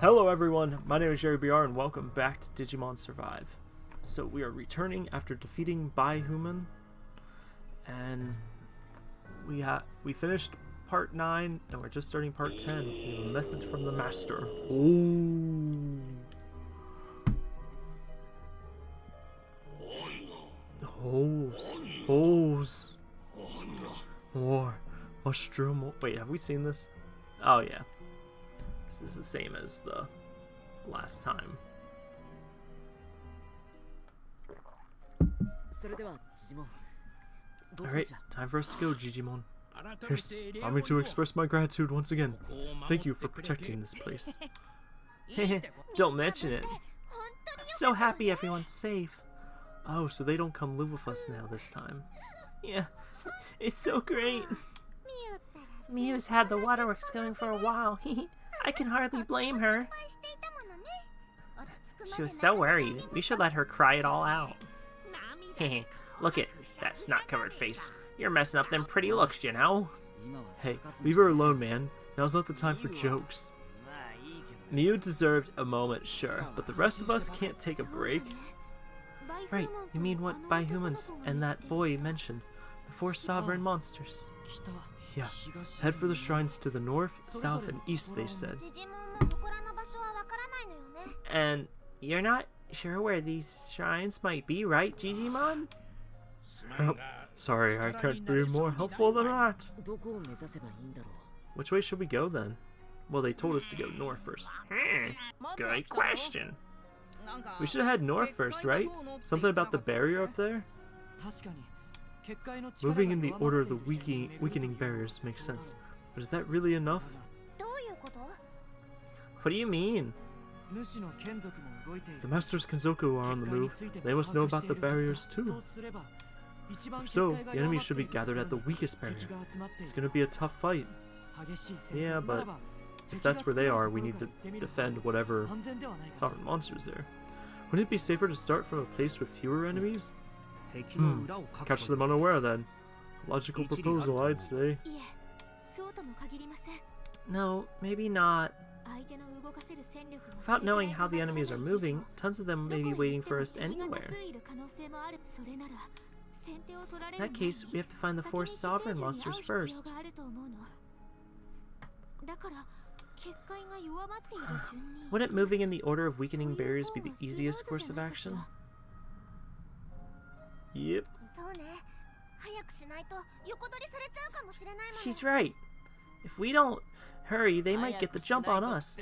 Hello everyone, my name is Jerry BR and welcome back to Digimon Survive. So we are returning after defeating Baihumon and we ha we finished part 9 and we're just starting part 10. We have a message from the master. Ooh. Hose. Hose. More. Mushroom. Wait, have we seen this? Oh yeah. This is the same as the last time. Alright, time for us to go, Jijimon. Yes, allow me to express my gratitude once again. Thank you for protecting this place. don't mention it. I'm so happy everyone's safe. Oh, so they don't come live with us now this time. Yeah, it's so great. Miu's had the waterworks going for a while. I can hardly blame her. She was so worried. We should let her cry it all out. Hey, Look at that snot-covered face. You're messing up them pretty looks, you know? Hey, leave her alone, man. Now's not the time for jokes. Miu deserved a moment, sure, but the rest of us can't take a break. Right, you mean what Baihumons and that boy mentioned, the four sovereign monsters. Yeah, head for the shrines to the north, south, and east, they said. And you're not sure where these shrines might be, right, Jijimon? Oh, sorry, I can't be more helpful than that. Which way should we go then? Well, they told us to go north first. Hmm, good question. We should have had north first, right? Something about the barrier up there? Moving in the order of the weakening, weakening barriers makes sense. But is that really enough? What do you mean? The Masters Kenzoku are on the move. They must know about the barriers too. If so, the enemy should be gathered at the weakest barrier. It's gonna be a tough fight. Yeah, but if that's where they are, we need to defend whatever sovereign monsters there. Wouldn't it be safer to start from a place with fewer enemies? Hmm. Catch them unaware then. Logical proposal, I'd say. No, maybe not. Without knowing how the enemies are moving, tons of them may be waiting for us anywhere. In that case, we have to find the four sovereign monsters first. Wouldn't moving in the order of weakening barriers be the easiest course of action? Yep. She's right. If we don't hurry, they might get the jump on us.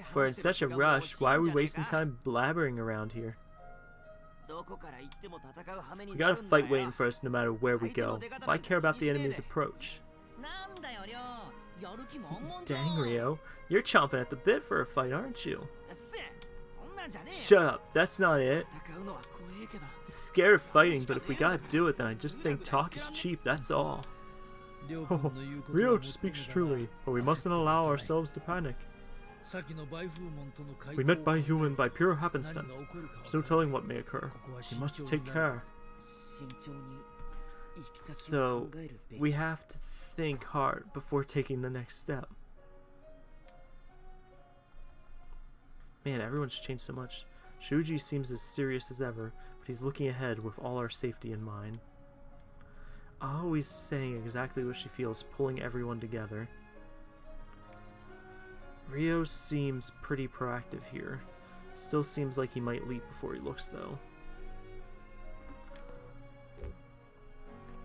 If we're in such a rush, why are we wasting time blabbering around here? We gotta fight waiting for us no matter where we go. Why care about the enemy's approach? Dang, Ryo. You're chomping at the bit for a fight, aren't you? Shut up. That's not it. I'm scared of fighting, but if we gotta do it, then I just think talk is cheap, that's all. Oh, Ryo speaks truly, but we mustn't allow ourselves to panic. We met Baihumon by pure happenstance. There's no telling what may occur. We must take care. So, we have to think hard before taking the next step. Man, everyone's changed so much. Shuji seems as serious as ever, he's looking ahead with all our safety in mind. Always saying exactly what she feels, pulling everyone together. Ryo seems pretty proactive here. Still seems like he might leap before he looks, though.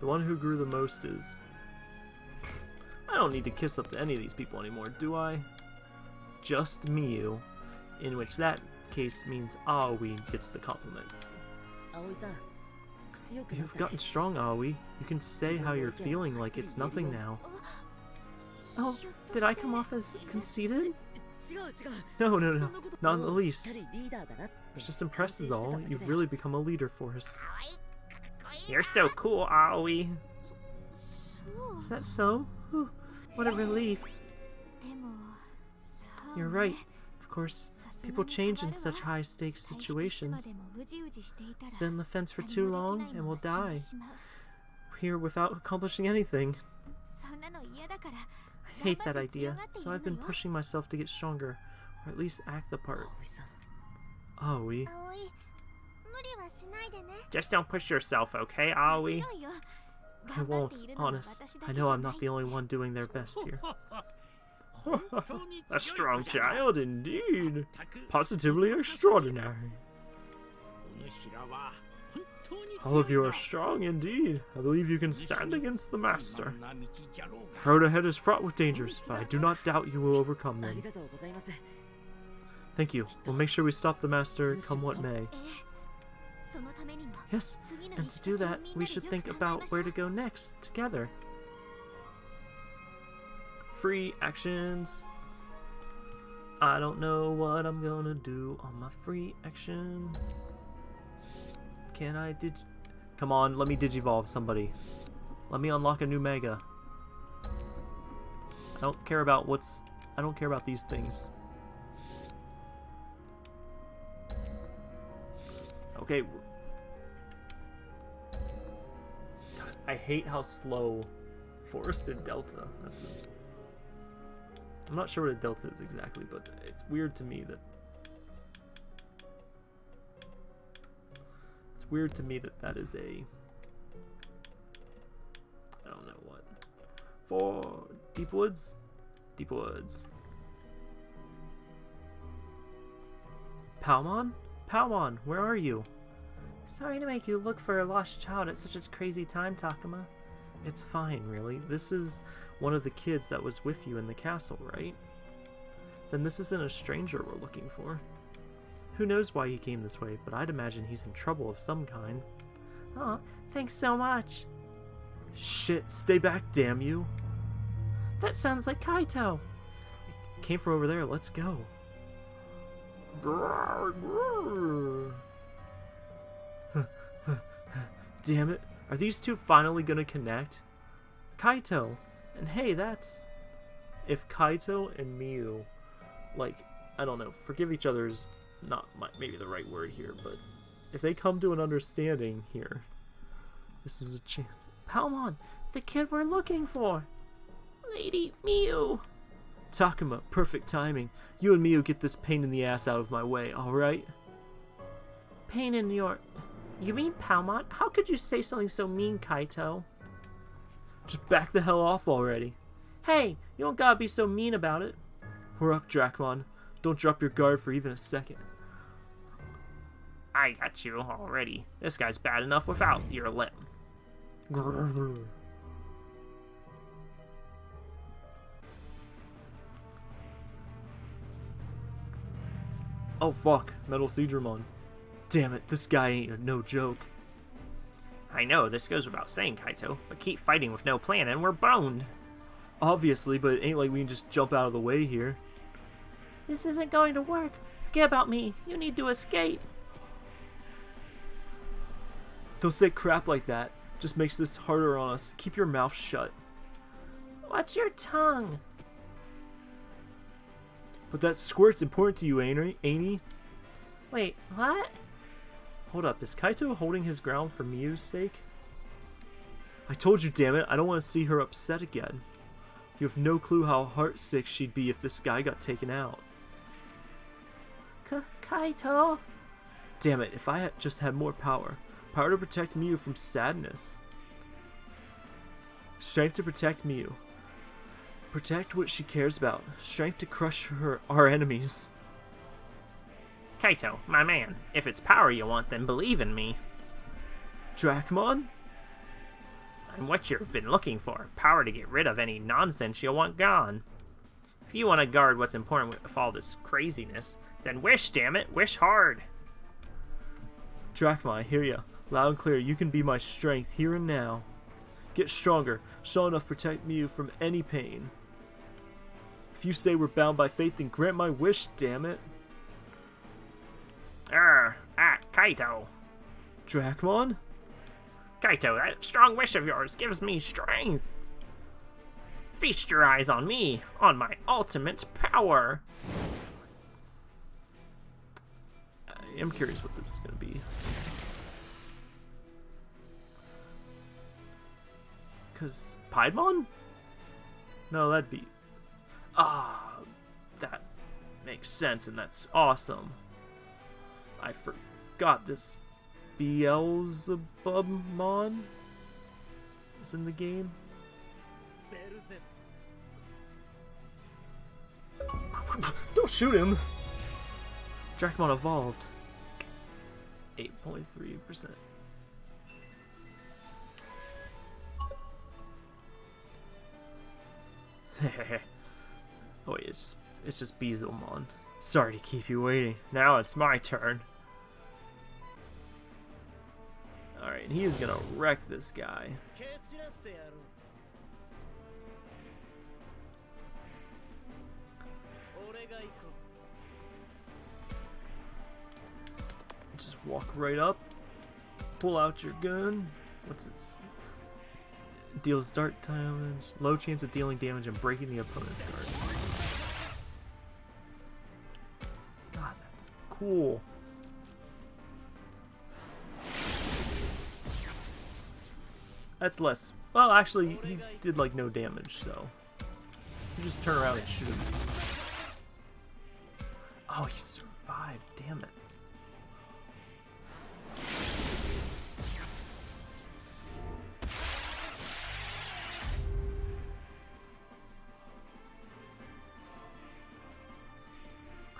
The one who grew the most is... I don't need to kiss up to any of these people anymore, do I? Just Miu, in which that case means Aoi gets the compliment. You've gotten strong, Aoi. You can say how you're feeling like it's nothing now. Oh, oh, did I come off as conceited? No, no, no, not in the least. I was just impressed is all. You've really become a leader for us. You're so cool, Aoi. Is that so? Whew, what a relief. You're right. Of course, people change in such high-stakes situations. Sit on the fence for too long, and we'll die. Here without accomplishing anything. I hate that idea, so I've been pushing myself to get stronger, or at least act the part. Aoi. Just don't push yourself, okay, Aoi? I won't, honest. I know I'm not the only one doing their best here. A strong child, indeed. Positively extraordinary. All of you are strong indeed. I believe you can stand against the Master. The road ahead is fraught with dangers, but I do not doubt you will overcome them. Thank you. We'll make sure we stop the Master, come what may. Yes, and to do that, we should think about where to go next, together. Free actions. I don't know what I'm gonna do on my free action. Can I dig... Come on, let me digivolve somebody. Let me unlock a new Mega. I don't care about what's... I don't care about these things. Okay. I hate how slow Forest and Delta. That's a... I'm not sure what a Delta is exactly, but it's weird to me that It's weird to me that that is a... I don't know what. For Deep Woods? Deep Woods. Palmon? Palmon, where are you? Sorry to make you look for a lost child at such a crazy time, Takuma. It's fine, really. This is one of the kids that was with you in the castle, right? Then this isn't a stranger we're looking for. Who knows why he came this way, but I'd imagine he's in trouble of some kind. Oh, thanks so much. Shit, stay back, damn you. That sounds like Kaito. It came from over there, let's go. Damn it. Are these two finally gonna connect? Kaito. And hey, that's... If Kaito and Miu, like, I don't know, forgive each other's not my, maybe the right word here, but if they come to an understanding here, this is a chance. Palmon, the kid we're looking for. Lady Miu. Takuma, perfect timing. You and Miu get this pain in the ass out of my way, alright? Pain in your... You mean Palmon? How could you say something so mean, Kaito? Just back the hell off already. Hey, you don't gotta be so mean about it. We're up, Dracmon. Don't drop your guard for even a second. I got you already. This guy's bad enough without your lip. Oh fuck, Metal Seadramon. Damn it, this guy ain't no joke. I know, this goes without saying, Kaito, but keep fighting with no plan and we're boned. Obviously, but it ain't like we can just jump out of the way here. This isn't going to work. Forget about me. You need to escape. Don't say crap like that. Just makes this harder on us. Keep your mouth shut. Watch your tongue. But that squirt's important to you, ain't he? Wait, what? Hold up, is Kaito holding his ground for Miu's sake? I told you, damn it, I don't want to see her upset again. You have no clue how heartsick she'd be if this guy got taken out. K Kaito? Damn it, if I had just had more power, Power to protect Miu from sadness. Strength to protect Miu. Protect what she cares about. Strength to crush her our enemies. Kaito, my man, if it's power you want, then believe in me. Dracmon? I'm what you've been looking for. Power to get rid of any nonsense you want gone. If you want to guard what's important with all this craziness, then wish, damn it, wish hard. Dracmon, I hear ya. Loud and clear, you can be my strength here and now. Get stronger, strong enough to protect me from any pain. If you say we're bound by fate, then grant my wish, damn it. Er, ah, Kaito. Dracmon? Kaito, that strong wish of yours gives me strength. Feast your eyes on me, on my ultimate power. I am curious what this is going to be. Because Piedmon? No, that'd be... Ah, that makes sense, and that's awesome. I forgot this Beelzebubmon is in the game. Don't shoot him! Dracmon evolved. 8.3%. oh wait, it's just, it's just Beelzemon. Sorry to keep you waiting. Now it's my turn. Alright, he is gonna wreck this guy. Just walk right up, pull out your gun. What's this? Deals dart damage, low chance of dealing damage and breaking the opponent's guard. God, that's cool. That's less. Well, actually, he did like no damage, so you just turn around and shoot him. Oh, he survived. Damn it.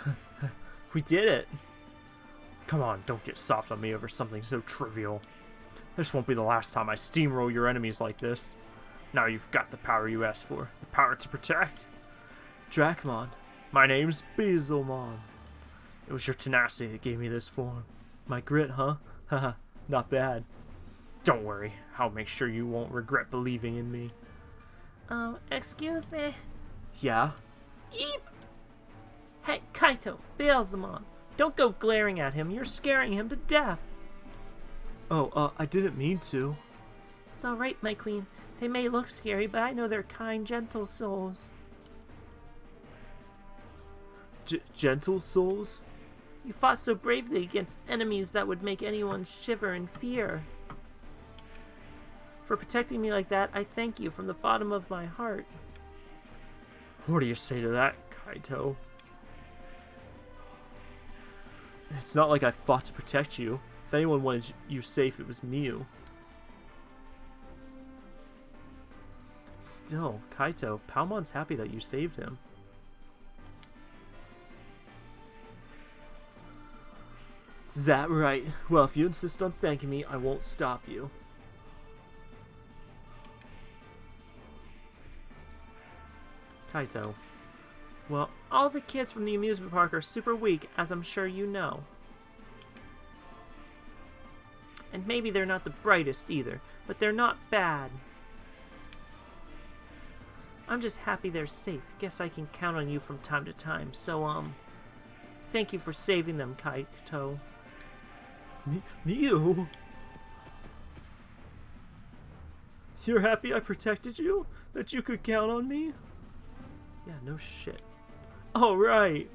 we did it! Come on, don't get soft on me over something so trivial. This won't be the last time I steamroll your enemies like this. Now you've got the power you asked for. The power to protect. Dracmon. My name's Beelzemon. It was your tenacity that gave me this form. My grit, huh? Haha, not bad. Don't worry, I'll make sure you won't regret believing in me. Um, excuse me? Yeah? Eep! Hey, Kaito, Beelzemon, don't go glaring at him. You're scaring him to death. Oh, uh, I didn't mean to. It's alright, my queen. They may look scary, but I know they're kind, gentle souls. G gentle souls? You fought so bravely against enemies that would make anyone shiver in fear. For protecting me like that, I thank you from the bottom of my heart. What do you say to that, Kaito? It's not like I fought to protect you. If anyone wanted you safe, it was Miu. Still, Kaito, Palmon's happy that you saved him. Is that right? Well, if you insist on thanking me, I won't stop you. Kaito. Well, all the kids from the amusement park are super weak, as I'm sure you know. And maybe they're not the brightest either, but they're not bad. I'm just happy they're safe. Guess I can count on you from time to time, so, um... Thank you for saving them, Kaito. Me, you? You're happy I protected you? That you could count on me? Yeah, no shit. Alright!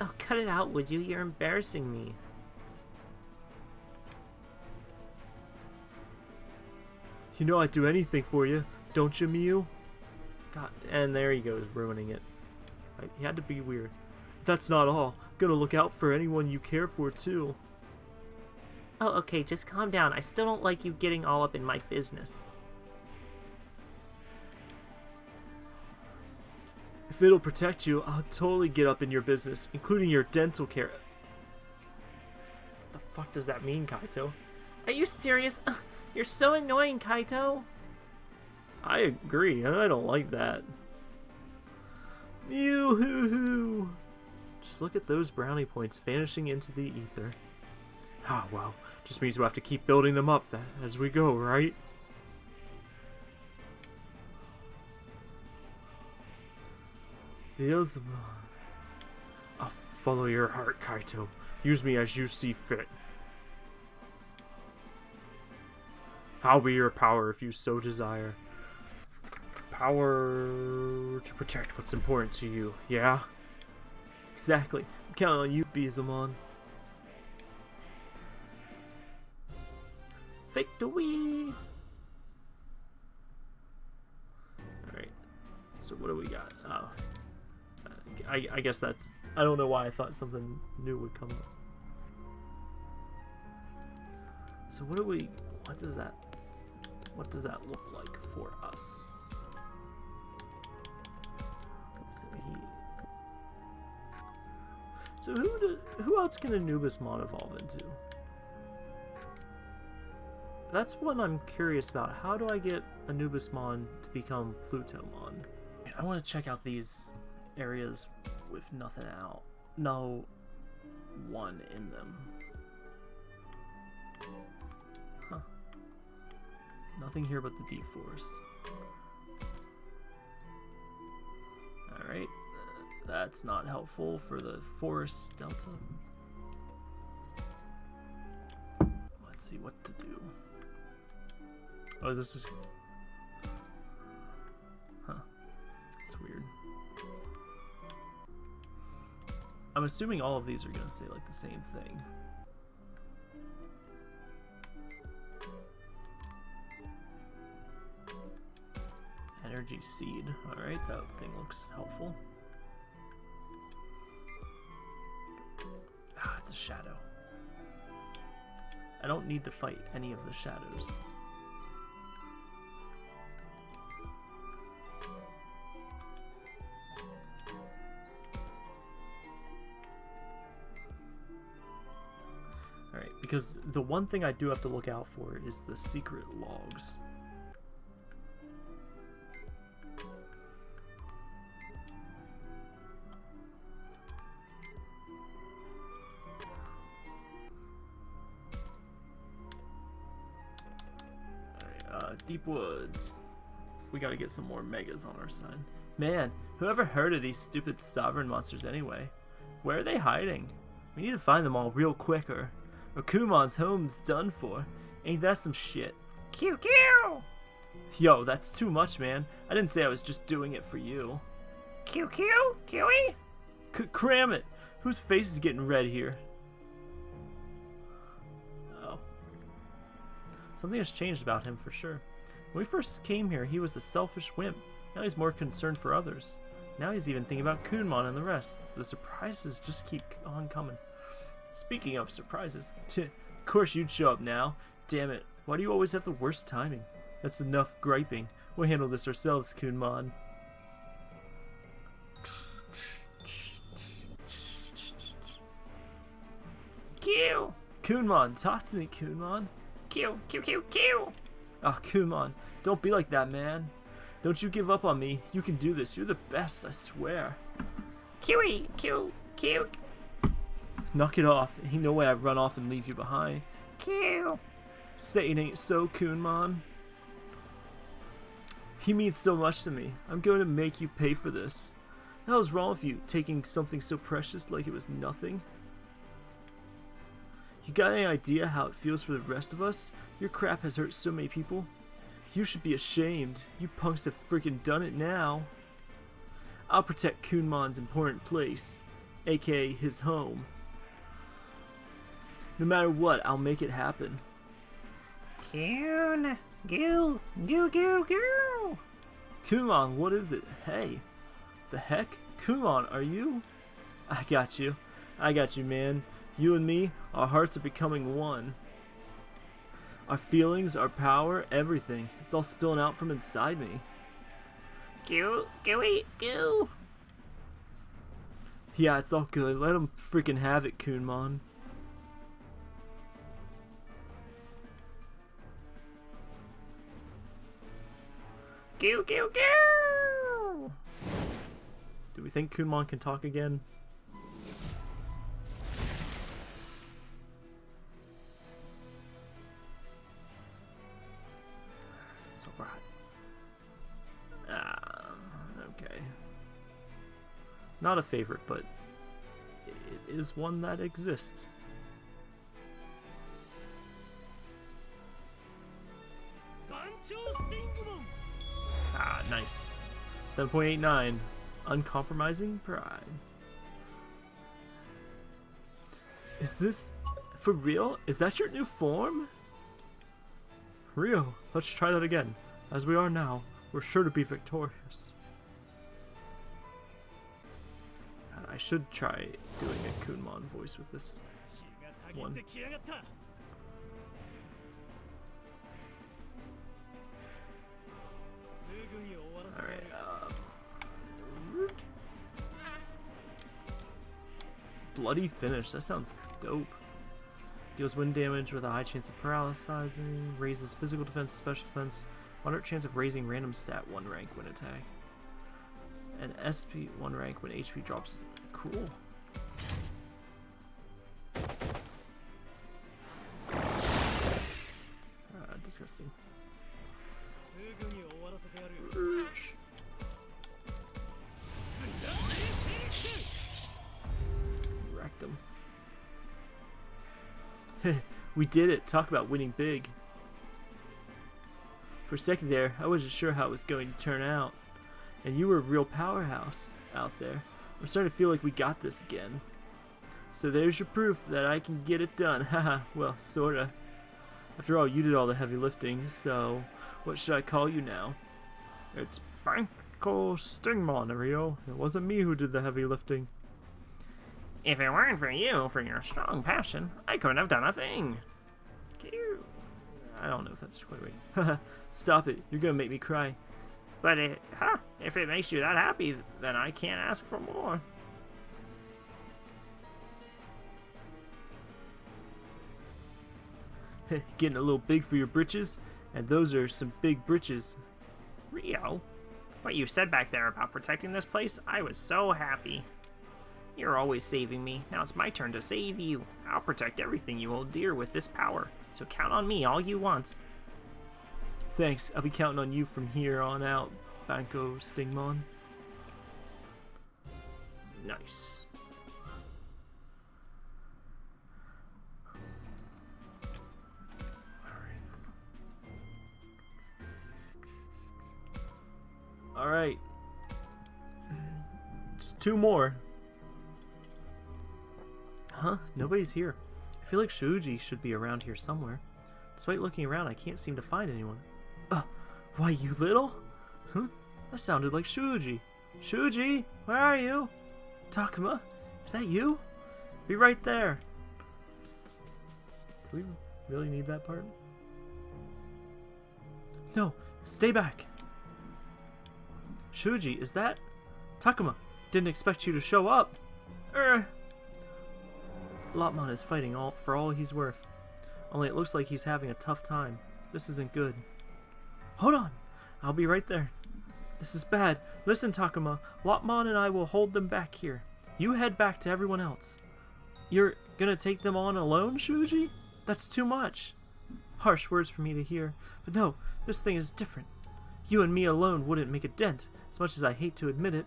Oh, cut it out, would you? You're embarrassing me. You know I'd do anything for you, don't you, Miu? God, and there he goes, ruining it. He had to be weird. That's not all. Gonna look out for anyone you care for, too. Oh, okay, just calm down. I still don't like you getting all up in my business. If it'll protect you, I'll totally get up in your business, including your dental care. What the fuck does that mean, Kaito? Are you serious? You're so annoying, Kaito. I agree. I don't like that. Mew hoo hoo. Just look at those brownie points vanishing into the ether. Ah, oh, well. Just means we'll have to keep building them up as we go, right? Beelzemon. I'll follow your heart, Kaito. Use me as you see fit. I'll be your power if you so desire. Power to protect what's important to you, yeah? Exactly. I'm counting on you, Beelzemon. Victory! Alright. So what do we got? Oh, I, I guess that's. I don't know why I thought something new would come up. So what do we? What does that? What does that look like for us? So he. So who do, who else can Anubis Anubismon evolve into? That's what I'm curious about. How do I get Anubismon to become Plutomon? I want to check out these areas with nothing out. No one in them. Nothing here but the deep forest. Alright. Uh, that's not helpful for the forest delta. Let's see what to do. Oh, is this just... Huh. It's weird. I'm assuming all of these are going to say, like, the same thing. Energy Seed. Alright, that thing looks helpful. Ah, it's a shadow. I don't need to fight any of the shadows. Alright, because the one thing I do have to look out for is the secret logs. Woods. We gotta get some more megas on our side. Man, whoever heard of these stupid sovereign monsters anyway? Where are they hiding? We need to find them all real quick or, Kunemon's home's done for. Ain't that some shit? Q Q! Yo, that's too much, man. I didn't say I was just doing it for you. Q Q? Kiwi? C cram it! Whose face is getting red here? Oh. Something has changed about him for sure. When we first came here, he was a selfish wimp. Now he's more concerned for others. Now he's even thinking about Kunemon and the rest. The surprises just keep on coming. Speaking of surprises, of course you'd show up now. Damn it, why do you always have the worst timing? That's enough griping. We'll handle this ourselves, Kunemon. Q! Kunemon, talk to me, Kunemon. Q Q Q Q! Ah, oh, Kunemon, don't be like that, man. Don't you give up on me. You can do this. You're the best, I swear. Kiwi! Q Q Knock it off. Ain't no way I'd run off and leave you behind. Q! Say it ain't so, Kunemon. He means so much to me. I'm going to make you pay for this. The hell's wrong with you, taking something so precious like it was nothing? You got any idea how it feels for the rest of us? Your crap has hurt so many people. You should be ashamed. You punks have freaking done it now. I'll protect Kunemon's important place, aka his home. No matter what, I'll make it happen. Kun! Goo! Goo goo goo! Kunemon, what is it? Hey! The heck? Kunemon, are you? I got you. I got you, man. You and me, our hearts are becoming one. Our feelings, our power, everything. It's all spilling out from inside me. Goo! Gooey! Goo! Yeah, it's all good. Let him freaking have it, Kunemon. Goo goo goo! Do we think Kunemon can talk again? Not a favorite, but it is one that exists. Ah, nice. 7.89. Uncompromising pride. Is this for real? Is that your new form? Ryo, let's try that again. As we are now, we're sure to be victorious. I should try doing a Kunemon voice with this one. Alright, uh, Bloody finish, that sounds dope. Deals wind damage with a high chance of paralyzing, raises physical defense, special defense, moderate chance of raising random stat 1 rank when attack. And SP 1 rank when HP drops. Cool. Uh, disgusting. Wrecked him. we did it. Talk about winning big. For a second there, I wasn't sure how it was going to turn out. And you were a real powerhouse out there. I'm starting to feel like we got this again. So there's your proof that I can get it done. Haha, well, sorta. After all, you did all the heavy lifting, so what should I call you now? It's Banco Stingmon, Ryo. It wasn't me who did the heavy lifting. If it weren't for you, for your strong passion, I couldn't have done a thing. I don't know if that's quite right. Stop it. You're gonna make me cry. But it, huh, if it makes you that happy, then I can't ask for more. Getting a little big for your britches, and those are some big britches. Ryo, what you said back there about protecting this place, I was so happy. You're always saving me. Now it's my turn to save you. I'll protect everything you hold dear with this power, so count on me all you want. Thanks. I'll be counting on you from here on out, BanchoStingmon. Nice. Alright. Just two more. Huh? Nobody's here. I feel like Shuji should be around here somewhere. Despite looking around, I can't seem to find anyone. Why, you little? Huh? That sounded like Shuji. Shuji, where are you? Takuma, is that you? Be right there. Do we really need that part? No, stay back. Shuji, is that? Takuma, didn't expect you to show up. Er. Lopmon is fighting all for all he's worth. Only it looks like he's having a tough time. This isn't good. Hold on! I'll be right there. This is bad. Listen, Takuma. Lopmon and I will hold them back here. You head back to everyone else. You're gonna take them on alone, Shuji? That's too much. Harsh words for me to hear, but no, this thing is different. You and me alone wouldn't make a dent, as much as I hate to admit it.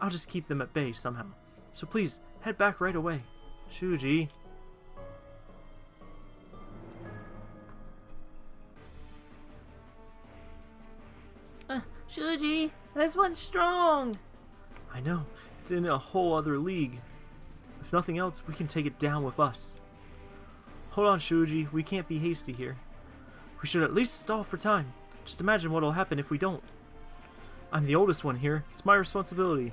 I'll just keep them at bay somehow. So please, head back right away. Shuji. Shuji, this one's strong. I know, it's in a whole other league. If nothing else, we can take it down with us. Hold on, Shuji, we can't be hasty here. We should at least stall for time. Just imagine what'll happen if we don't. I'm the oldest one here. It's my responsibility.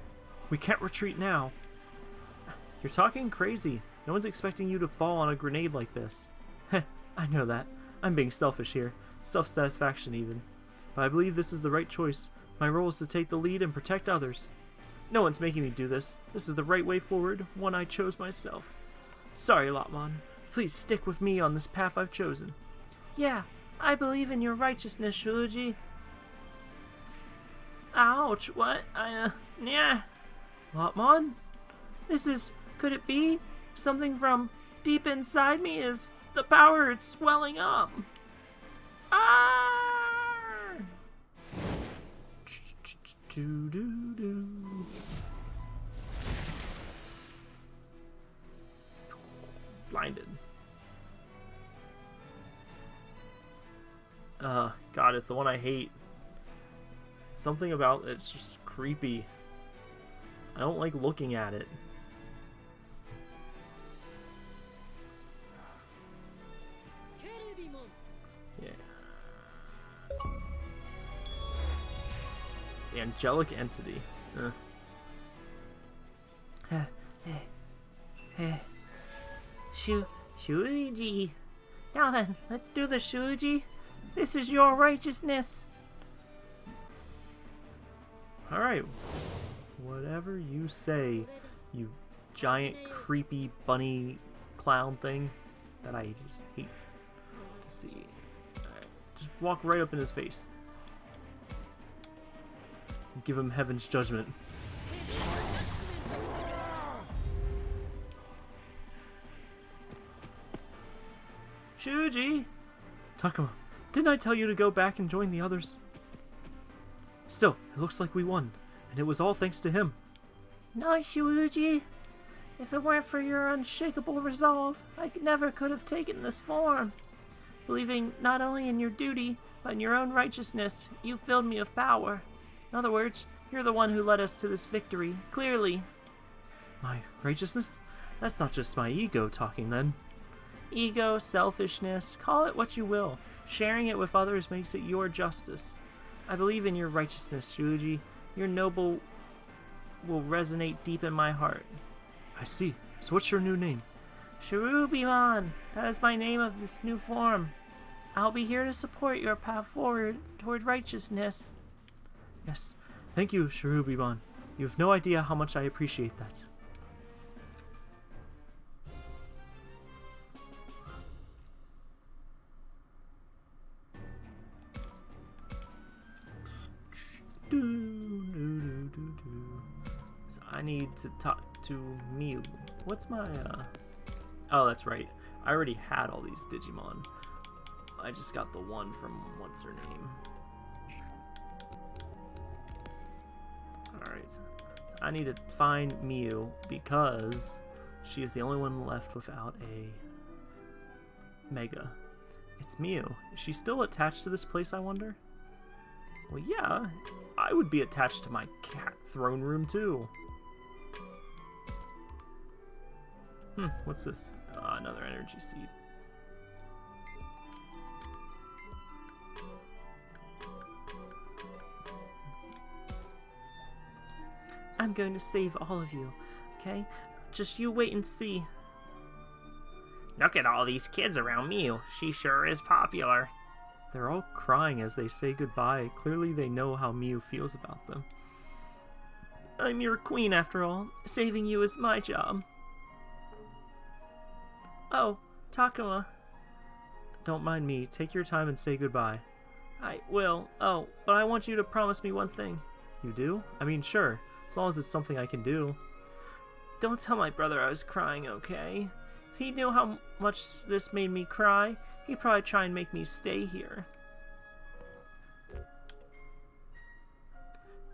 We can't retreat now. You're talking crazy. No one's expecting you to fall on a grenade like this. Heh, I know that. I'm being selfish here. Self-satisfaction, even. But I believe this is the right choice. My role is to take the lead and protect others. No one's making me do this. This is the right way forward, one I chose myself. Sorry, Lopmon. Please stick with me on this path I've chosen. Yeah, I believe in your righteousness, Shuji. Ouch, what? I, uh, yeah. Lopmon? This is, could it be? Something from deep inside me is the power it's swelling up. Ah! Do, do, do. Blinded. Uh, God, it's the one I hate. Something about it's just creepy. I don't like looking at it. angelic entity. Uh. Uh, uh, Shu Shuji. Now then, let's do the Shuji. This is your righteousness. Alright. Whatever you say, you giant creepy bunny clown thing that I just hate to see. Right. Just walk right up in his face. Give him heaven's judgment. Shuji! Takuma, didn't I tell you to go back and join the others? Still, it looks like we won, and it was all thanks to him. No, Shuji. If it weren't for your unshakable resolve, I never could have taken this form. Believing not only in your duty, but in your own righteousness, you filled me with power. In other words, you're the one who led us to this victory, clearly. My righteousness? That's not just my ego talking then. Ego, selfishness, call it what you will. Sharing it with others makes it your justice. I believe in your righteousness, Shuji. Your noble will resonate deep in my heart. I see. So what's your new name? Cherubimon. That is my name of this new form. I'll be here to support your path forward toward righteousness. Yes. Thank you, Cherubimon. You have no idea how much I appreciate that. So I need to talk to Miu. What's my, uh... Oh, that's right. I already had all these Digimon. I just got the one from what's her name. I need to find Miu because she is the only one left without a Mega. It's Miu. Is she still attached to this place, I wonder? Well, yeah. I would be attached to my cat throne room, too. Hmm, what's this? Uh, another energy seed. I'm going to save all of you, okay? Just you wait and see. Look at all these kids around Miu. She sure is popular. They're all crying as they say goodbye. Clearly they know how Miu feels about them. I'm your queen after all. Saving you is my job. Oh, Takuma. Don't mind me. Take your time and say goodbye. I will. Oh, but I want you to promise me one thing. You do? I mean, sure. As long as it's something I can do. Don't tell my brother I was crying, okay? If he knew how much this made me cry, he'd probably try and make me stay here.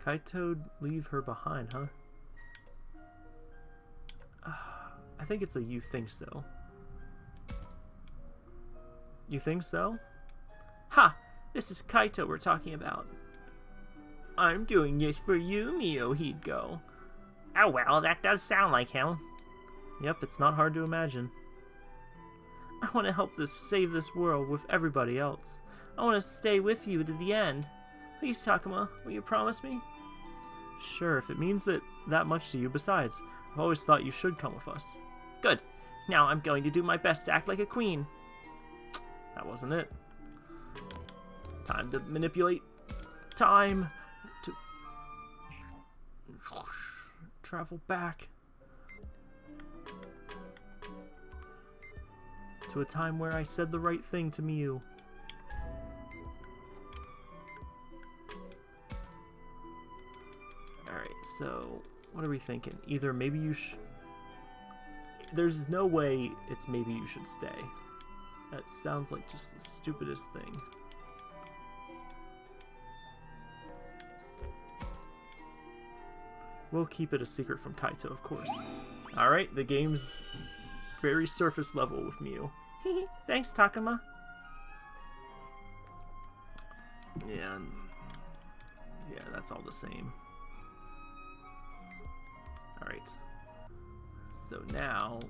Kaito'd leave her behind, huh? Uh, I think it's a you think so. You think so? Ha! This is Kaito we're talking about. I'm doing this for you, Mio, he'd go. Oh well, that does sound like him. Yep, it's not hard to imagine. I want to help this save this world with everybody else. I want to stay with you to the end. Please, Takuma, will you promise me? Sure, if it means that that much to you. Besides, I've always thought you should come with us. Good. Now I'm going to do my best to act like a queen. That wasn't it. Time to manipulate. Time travel back to a time where I said the right thing to Miu. Alright, so what are we thinking? Either maybe you should... There's no way it's maybe you should stay. That sounds like just the stupidest thing. We'll keep it a secret from Kaito, of course. Alright, the game's very surface level with Miu. Thanks, Takuma. Yeah, yeah, that's all the same. Alright. So now...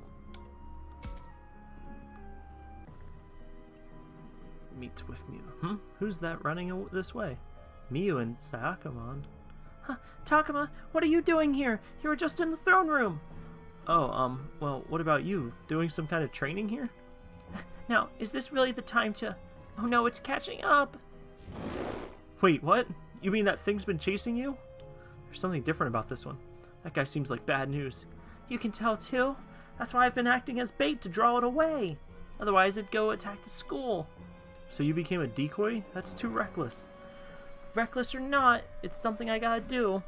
Meet with Miu. Hmm? Who's that running this way? Miu and Sayakamon. Huh, Takuma, what are you doing here? You were just in the throne room. Oh, um, well, what about you? Doing some kind of training here? Now, is this really the time to... Oh no, it's catching up! Wait, what? You mean that thing's been chasing you? There's something different about this one. That guy seems like bad news. You can tell too? That's why I've been acting as bait to draw it away. Otherwise, it'd go attack the school. So you became a decoy? That's too reckless. Reckless or not, it's something I gotta do.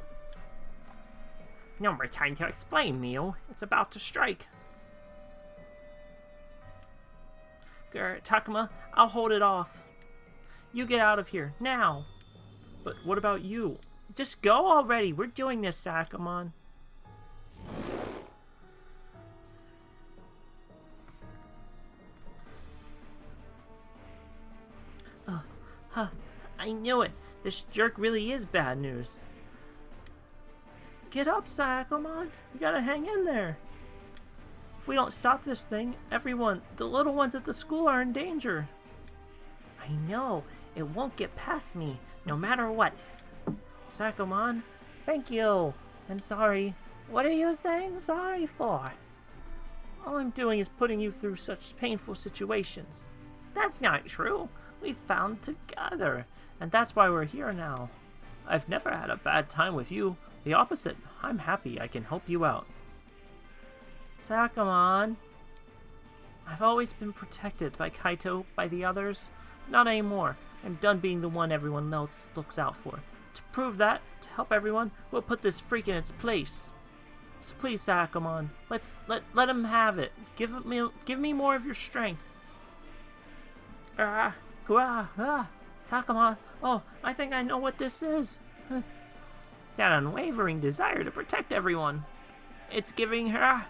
No more time to explain, Miu. It's about to strike. Garrett, Takuma, I'll hold it off. You get out of here, now! But what about you? Just go already, we're doing this, Sakamon. Uh, huh, I knew it. This jerk really is bad news. Get up, Sakamon. You gotta hang in there. If we don't stop this thing, everyone, the little ones at the school are in danger. I know. It won't get past me, no matter what. Sakamon, thank you. And sorry. What are you saying sorry for? All I'm doing is putting you through such painful situations. That's not true. We found together, and that's why we're here now. I've never had a bad time with you. The opposite. I'm happy I can help you out. Sakamon. I've always been protected by Kaito, by the others. Not anymore. I'm done being the one everyone else looks out for. To prove that, to help everyone, we'll put this freak in its place. So please, Sakamon, let's let let him have it. Give me give me more of your strength. Ah, ah, ah, Sakamon. Oh, I think I know what this is. That unwavering desire to protect everyone. It's giving her,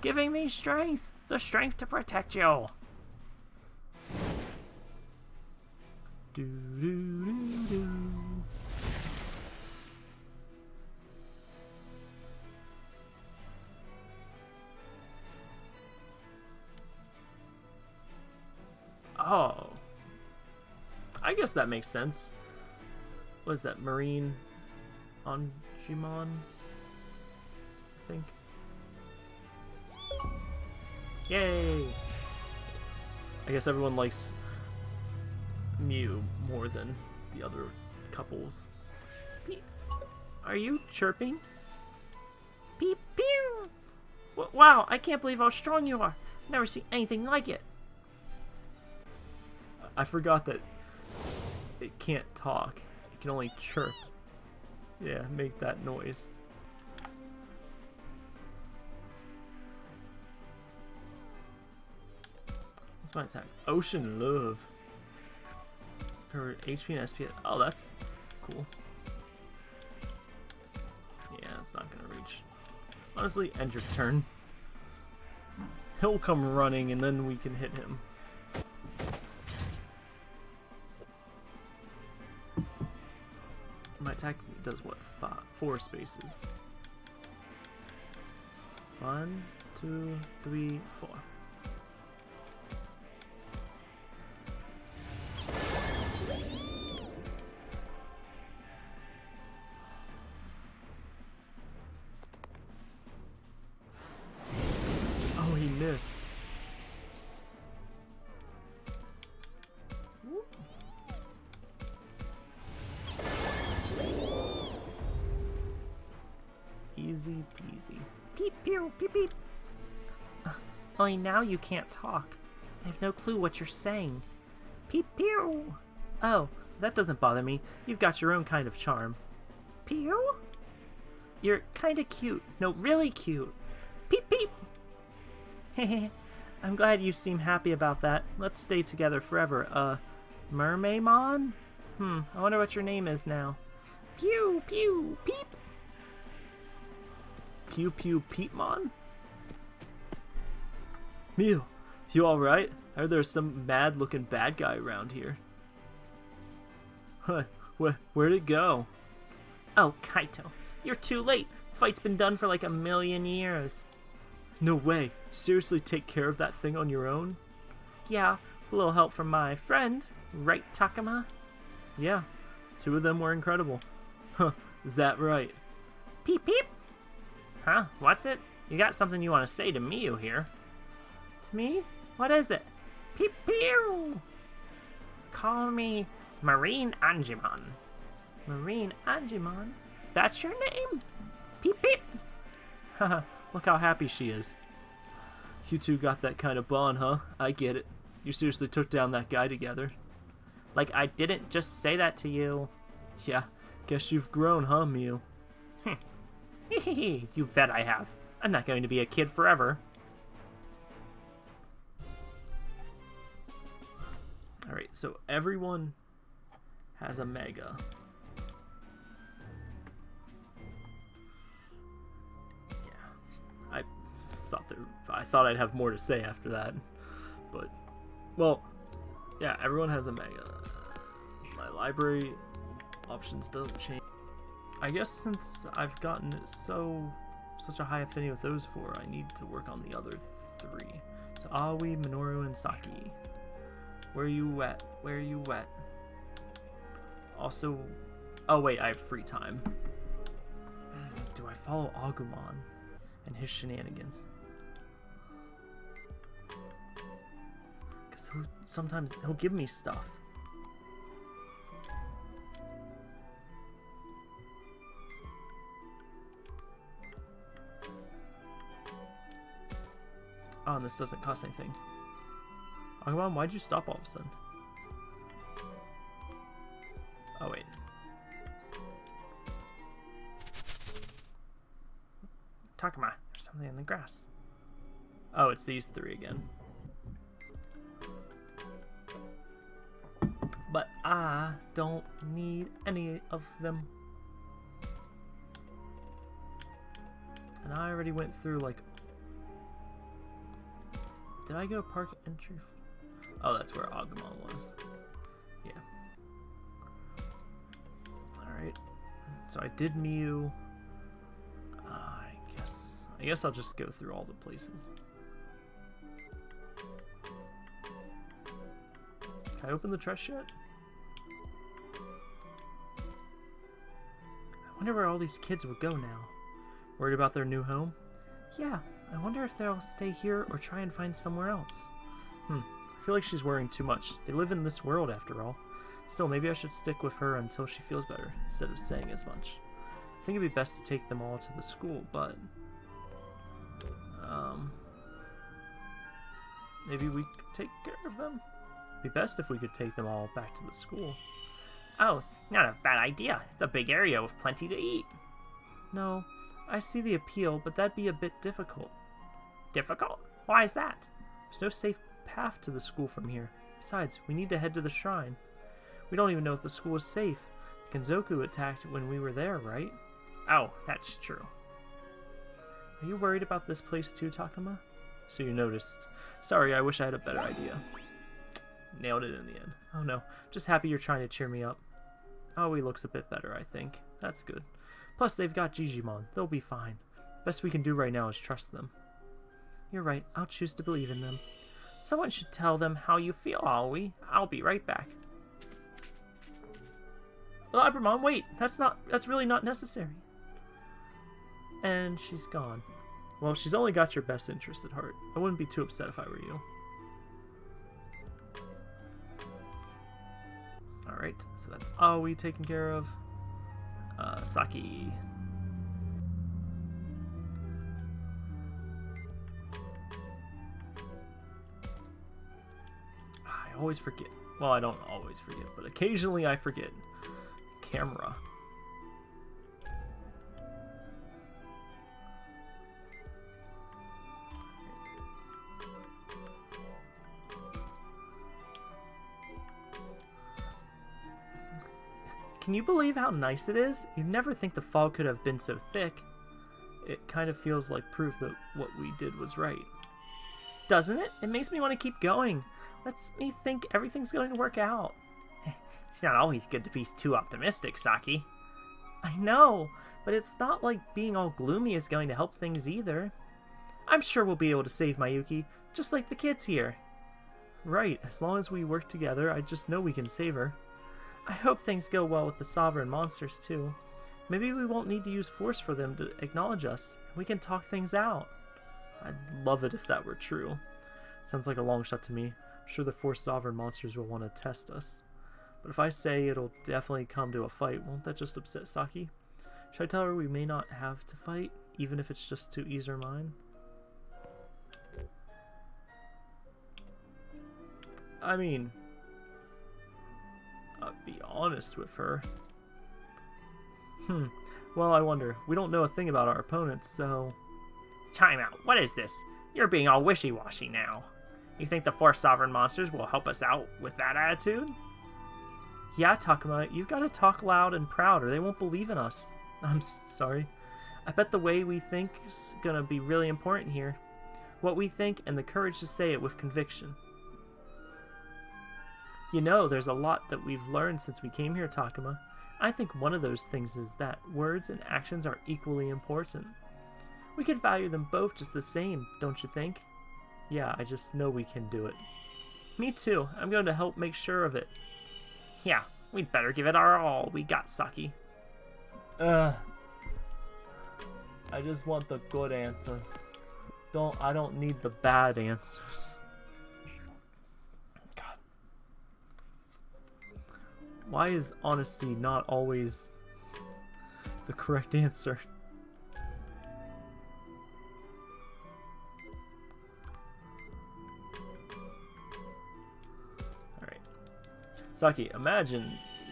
giving me strength, the strength to protect you. Do do do do. Oh. I guess that makes sense. What is that, Marine on? I think. Yay! I guess everyone likes Miu more than the other couples. Are you chirping? Peep pew! W wow, I can't believe how strong you are. Never seen anything like it. I forgot that it can't talk. It can only chirp. Yeah, make that noise. What's my attack? Ocean Love. Cover HP and SP. Oh, that's cool. Yeah, it's not gonna reach. Honestly, end your turn. He'll come running and then we can hit him. Attack does what? Five, four spaces. One, two, three, four. Only now you can't talk. I have no clue what you're saying. Peep pew. Oh, that doesn't bother me. You've got your own kind of charm. Pew? You're kinda cute. No, really cute. Peep peep. Hehe. I'm glad you seem happy about that. Let's stay together forever. Uh, Mermaimon? Hmm, I wonder what your name is now. Pew pew peep. Pew Pew Peepmon? Miu, you alright? I heard there's some mad looking bad guy around here. Huh, wh where'd it go? Oh, Kaito, you're too late. The fight's been done for like a million years. No way. Seriously take care of that thing on your own? Yeah, with a little help from my friend, right, Takuma? Yeah, two of them were incredible. Huh, is that right? Peep peep. Huh? What's it? You got something you want to say to Miu here. To me? What is it? Pew pew! Call me Marine Angemon. Marine Angemon? That's your name? Peep peep! Haha, look how happy she is. You two got that kind of bond, huh? I get it. You seriously took down that guy together. Like I didn't just say that to you. Yeah, guess you've grown, huh, Miu? you bet I have. I'm not going to be a kid forever. Alright, so everyone has a mega. Yeah. I thought there, I thought I'd have more to say after that. But well, yeah, everyone has a mega. My library options doesn't change. I guess since I've gotten so such a high affinity with those four, I need to work on the other three. So Aoi, Minoru, and Saki. Where are you at? Where are you at? Also, oh wait, I have free time. Do I follow Agumon and his shenanigans? Because sometimes he'll give me stuff. Oh, and this doesn't cost anything. Agumon, why'd you stop all of a sudden? Oh, wait. Takuma, there's something in the grass. Oh, it's these three again. But I don't need any of them. And I already went through, like... Did I go park entry? Oh, that's where Agumon was. Yeah. Alright. So I did Miu. Uh, I guess... I guess I'll just go through all the places. Can I open the chest yet? I wonder where all these kids would go now. Worried about their new home? Yeah, I wonder if they'll stay here or try and find somewhere else. Hmm, feel like she's worrying too much. They live in this world after all. Still, maybe I should stick with her until she feels better, instead of saying as much. I think it'd be best to take them all to the school, but... Um... Maybe we could take care of them? It'd be best if we could take them all back to the school. Oh, not a bad idea. It's a big area with plenty to eat. No, I see the appeal, but that'd be a bit difficult. Difficult? Why is that? There's no safe path to the school from here. Besides, we need to head to the shrine. We don't even know if the school is safe. Kenzoku attacked when we were there, right? Oh, that's true. Are you worried about this place too, Takuma? So you noticed. Sorry, I wish I had a better idea. Nailed it in the end. Oh no, just happy you're trying to cheer me up. Oh, he looks a bit better, I think. That's good. Plus, they've got Jijimon. They'll be fine. Best we can do right now is trust them. You're right. I'll choose to believe in them. Someone should tell them how you feel, Aoi. I'll be right back. Labramon, wait! That's not- that's really not necessary. And she's gone. Well, she's only got your best interest at heart. I wouldn't be too upset if I were you. Alright, so that's Aoi taken care of. Uh, Saki. Always forget. Well, I don't always forget, but occasionally I forget. Camera. Can you believe how nice it is? You'd never think the fog could have been so thick. It kind of feels like proof that what we did was right. Doesn't it? It makes me want to keep going. Lets me think everything's going to work out. It's not always good to be too optimistic, Saki. I know, but it's not like being all gloomy is going to help things either. I'm sure we'll be able to save Mayuki, just like the kids here. Right, as long as we work together, I just know we can save her. I hope things go well with the Sovereign monsters, too. Maybe we won't need to use force for them to acknowledge us. We can talk things out. I'd love it if that were true. Sounds like a long shot to me. Sure the four sovereign monsters will want to test us. But if I say it'll definitely come to a fight, won't that just upset Saki? Should I tell her we may not have to fight, even if it's just to ease her mind? I mean, I'll be honest with her. Hmm. Well, I wonder. We don't know a thing about our opponents, so... Time out. What is this? You're being all wishy-washy now. You think the four sovereign monsters will help us out with that attitude? Yeah, Takuma, you've got to talk loud and proud or they won't believe in us. I'm sorry. I bet the way we think is gonna be really important here. What we think and the courage to say it with conviction. You know, there's a lot that we've learned since we came here, Takuma. I think one of those things is that words and actions are equally important. We can value them both just the same, don't you think? Yeah, I just know we can do it. Me too. I'm going to help make sure of it. Yeah, we'd better give it our all. We got Saki. Ugh. I just want the good answers. Don't I don't need the bad answers. God. Why is honesty not always the correct answer? Saki, imagine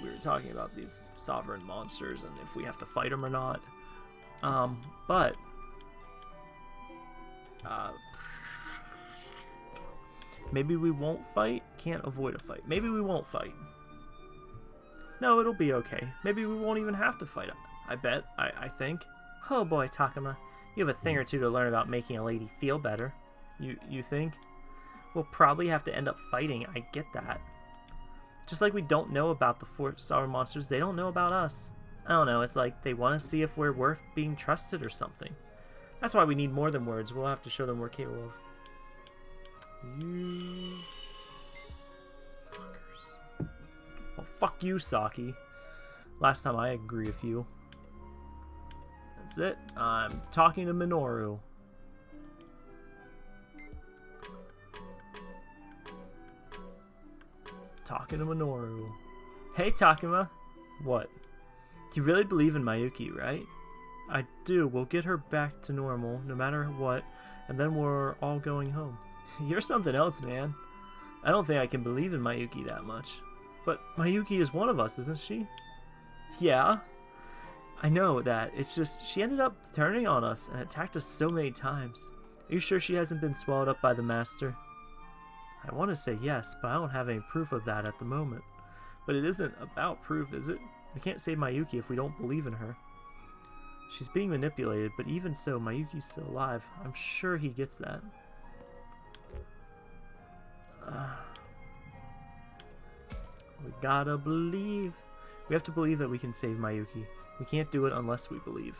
we were talking about these sovereign monsters and if we have to fight them or not. Um, but uh, maybe we won't fight. Can't avoid a fight. Maybe we won't fight. No, it'll be okay. Maybe we won't even have to fight. I bet. I, I think. Oh boy, Takuma, you have a thing or two to learn about making a lady feel better. You you think? We'll probably have to end up fighting. I get that. Just like we don't know about the four star monsters, they don't know about us. I don't know, it's like they want to see if we're worth being trusted or something. That's why we need more than words. We'll have to show them we're capable of. You... Fuckers. Well, fuck you, Saki. Last time I agree with you. That's it. I'm talking to Minoru. Talking to Minoru. Hey, Takuma. What? You really believe in Mayuki, right? I do. We'll get her back to normal, no matter what, and then we're all going home. You're something else, man. I don't think I can believe in Mayuki that much. But Mayuki is one of us, isn't she? Yeah. I know that. It's just, she ended up turning on us and attacked us so many times. Are you sure she hasn't been swallowed up by the Master? I want to say yes, but I don't have any proof of that at the moment. But it isn't about proof, is it? We can't save Mayuki if we don't believe in her. She's being manipulated, but even so, Mayuki's still alive. I'm sure he gets that. Uh, we gotta believe. We have to believe that we can save Mayuki. We can't do it unless we believe.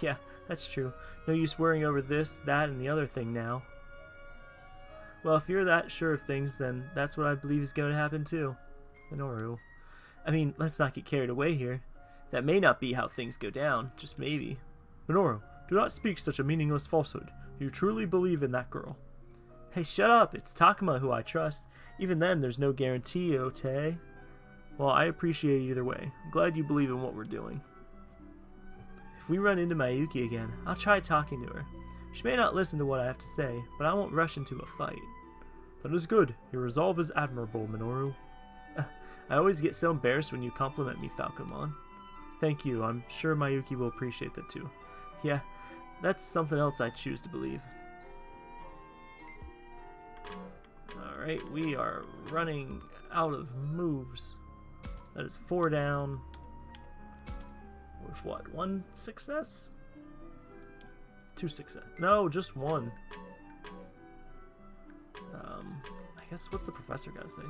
Yeah, that's true. No use worrying over this, that, and the other thing now. Well, if you're that sure of things, then that's what I believe is going to happen too. Minoru. I mean, let's not get carried away here. That may not be how things go down, just maybe. Minoru, do not speak such a meaningless falsehood. You truly believe in that girl. Hey, shut up! It's Takuma who I trust. Even then, there's no guarantee, Ote. Well, I appreciate it either way. I'm glad you believe in what we're doing. If we run into Mayuki again, I'll try talking to her. She may not listen to what I have to say, but I won't rush into a fight. That is good. Your resolve is admirable, Minoru. I always get so embarrassed when you compliment me, Falcomon. Thank you. I'm sure Mayuki will appreciate that too. Yeah, that's something else I choose to believe. Alright, we are running out of moves. That is four down. With what? One success? Two success. No, just one. Um, I guess what's the professor gotta say?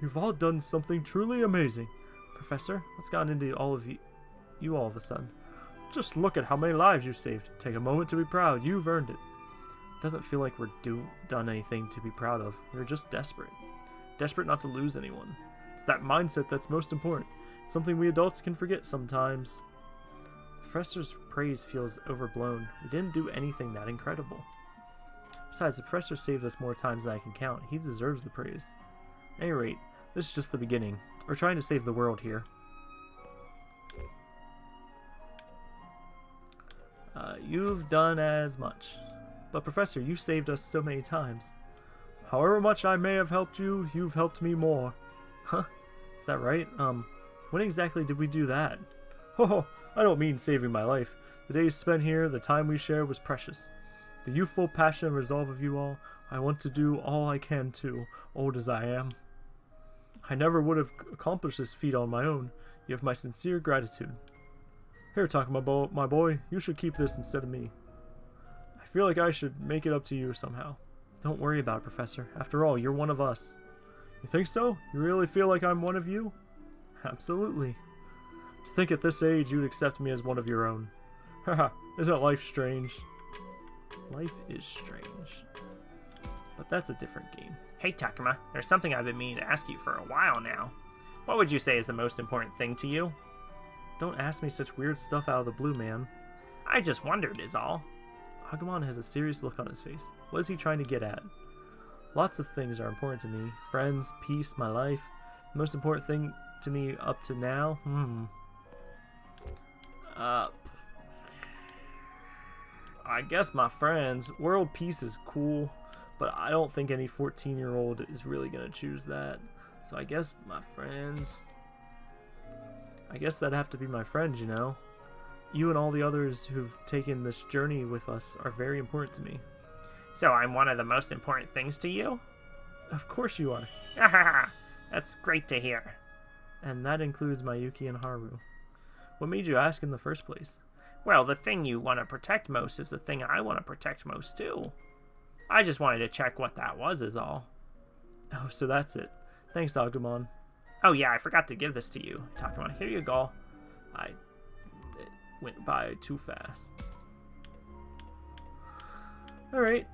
You've all done something truly amazing. Professor, what's gotten into all of you, you all of a sudden? Just look at how many lives you've saved. Take a moment to be proud. You've earned it. It doesn't feel like we're do done anything to be proud of. We're just desperate. Desperate not to lose anyone. It's that mindset that's most important. Something we adults can forget sometimes. Professor's praise feels overblown. We didn't do anything that incredible. Besides, the professor saved us more times than I can count. He deserves the praise. At any rate, this is just the beginning. We're trying to save the world here. Uh, you've done as much. But Professor, you saved us so many times. However much I may have helped you, you've helped me more. Huh? Is that right? Um, when exactly did we do that? Ho oh, I don't mean saving my life. The days spent here, the time we shared was precious. The youthful passion and resolve of you all, I want to do all I can too, old as I am. I never would have accomplished this feat on my own. You have my sincere gratitude. Here, Takuma, bo my boy, you should keep this instead of me. I feel like I should make it up to you somehow. Don't worry about it, Professor. After all, you're one of us. You think so? You really feel like I'm one of you? Absolutely. To think at this age you'd accept me as one of your own. Haha, isn't life strange? Life is strange. But that's a different game. Hey Takuma, there's something I've been meaning to ask you for a while now. What would you say is the most important thing to you? Don't ask me such weird stuff out of the blue, man. I just wondered, is all. Agumon has a serious look on his face. What is he trying to get at? Lots of things are important to me. Friends, peace, my life. The most important thing to me up to now? Hmm. Uh, I guess my friends. World peace is cool, but I don't think any 14 year old is really going to choose that. So I guess my friends. I guess that'd have to be my friends, you know? You and all the others who've taken this journey with us are very important to me. So I'm one of the most important things to you? Of course you are. That's great to hear. And that includes Mayuki and Haru. What made you ask in the first place? Well, the thing you want to protect most is the thing I want to protect most, too. I just wanted to check what that was, is all. Oh, so that's it. Thanks, Agumon. Oh, yeah, I forgot to give this to you. Takuma, here you go. I... It went by too fast. Alright.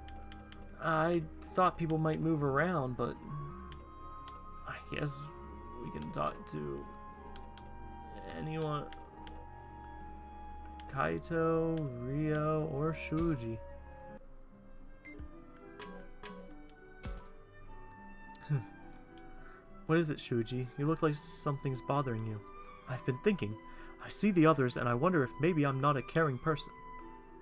I thought people might move around, but... I guess we can talk to... anyone... Kaito, Ryo, or Shuji. what is it, Shuji? You look like something's bothering you. I've been thinking. I see the others, and I wonder if maybe I'm not a caring person.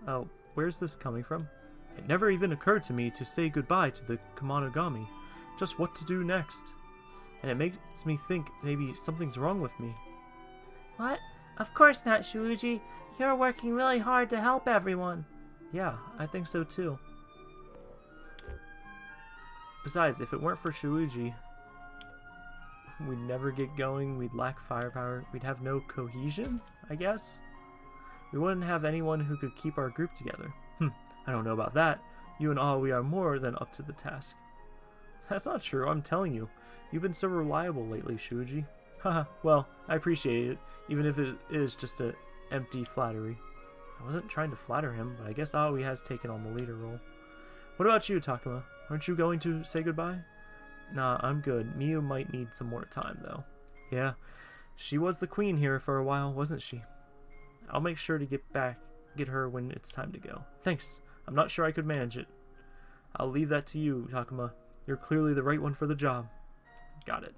Oh, where's this coming from? It never even occurred to me to say goodbye to the Kemonogami. Just what to do next. And it makes me think maybe something's wrong with me. What? Of course not, Shuji. You're working really hard to help everyone. Yeah, I think so too. Besides, if it weren't for Shuji, we'd never get going, we'd lack firepower, we'd have no cohesion, I guess? We wouldn't have anyone who could keep our group together. Hm, I don't know about that. You and all, we are more than up to the task. That's not true, I'm telling you. You've been so reliable lately, Shuji. Haha, well, I appreciate it, even if it is just an empty flattery. I wasn't trying to flatter him, but I guess Aoi has taken on the leader role. What about you, Takuma? Aren't you going to say goodbye? Nah, I'm good. Miu might need some more time, though. Yeah, she was the queen here for a while, wasn't she? I'll make sure to get back, get her when it's time to go. Thanks. I'm not sure I could manage it. I'll leave that to you, Takuma. You're clearly the right one for the job. Got it.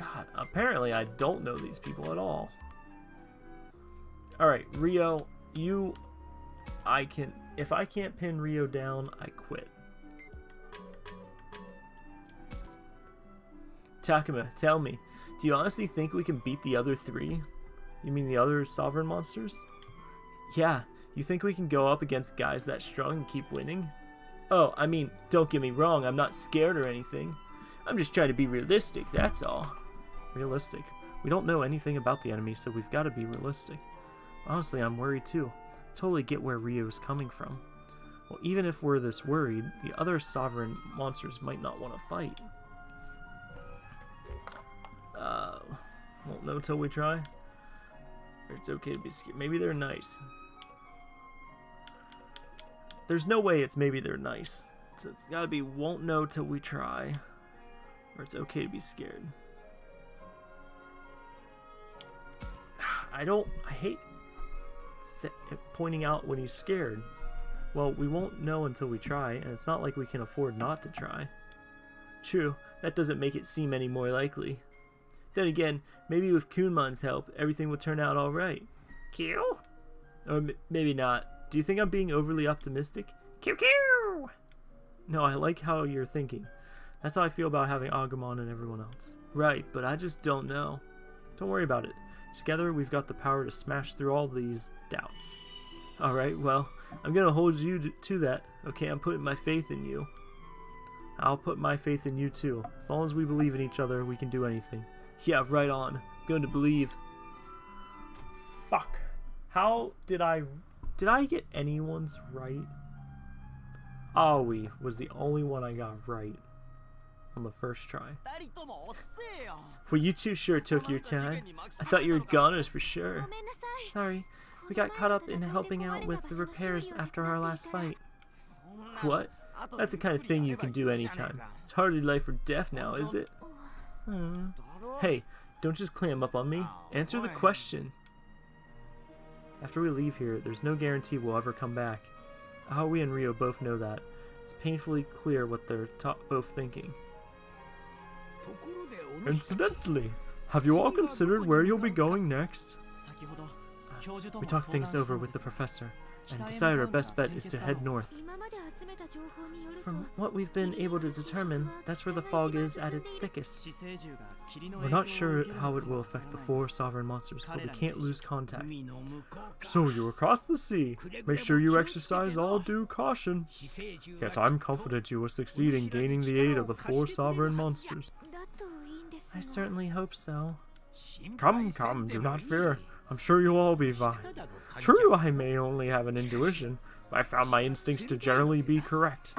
God, apparently I don't know these people at all. Alright, Ryo, you... I can... If I can't pin Ryo down, I quit. Takuma, tell me, do you honestly think we can beat the other three? You mean the other sovereign monsters? Yeah, you think we can go up against guys that strong and keep winning? Oh, I mean, don't get me wrong, I'm not scared or anything. I'm just trying to be realistic, that's all. Realistic. We don't know anything about the enemy, so we've got to be realistic. Honestly, I'm worried too. Totally get where Ryo's coming from. Well, even if we're this worried, the other sovereign monsters might not want to fight. Uh, won't know till we try. It's okay to be scared. Maybe they're nice. There's no way it's maybe they're nice. So it's gotta be won't know till we try. Or it's okay to be scared. I don't. I hate. pointing out when he's scared. Well, we won't know until we try, and it's not like we can afford not to try. True, that doesn't make it seem any more likely. Then again, maybe with Kunemon's help, everything will turn out alright. Q? Or maybe not. Do you think I'm being overly optimistic? Q! No, I like how you're thinking. That's how I feel about having Agumon and everyone else. Right, but I just don't know. Don't worry about it. Together, we've got the power to smash through all these doubts. Alright, well, I'm gonna hold you to that. Okay, I'm putting my faith in you. I'll put my faith in you too. As long as we believe in each other, we can do anything. Yeah, right on. I'm going to believe. Fuck. How did I... Did I get anyone's right? Aoi was the only one I got right on the first try. Well, you two sure took your time. I thought you were goners for sure. Sorry, we got caught up in helping out with the repairs after our last fight. What? That's the kind of thing you can do anytime. It's hardly life or death now, is it? Hmm. Hey, don't just clam up on me. Answer the question. After we leave here, there's no guarantee we'll ever come back. Aoi and Ryo both know that. It's painfully clear what they're both thinking. Incidentally, have you all considered where you'll be going next? Uh, we talked things over with the professor and decide our best bet is to head north. From what we've been able to determine, that's where the fog is at its thickest. We're not sure how it will affect the four sovereign monsters, but we can't lose contact. So you across the sea. Make sure you exercise all due caution. Yet I'm confident you will succeed in gaining the aid of the four sovereign monsters. I certainly hope so. Come, come, do not fear. I'm sure you'll all be fine. True, I may only have an intuition, but I found my instincts to generally be correct.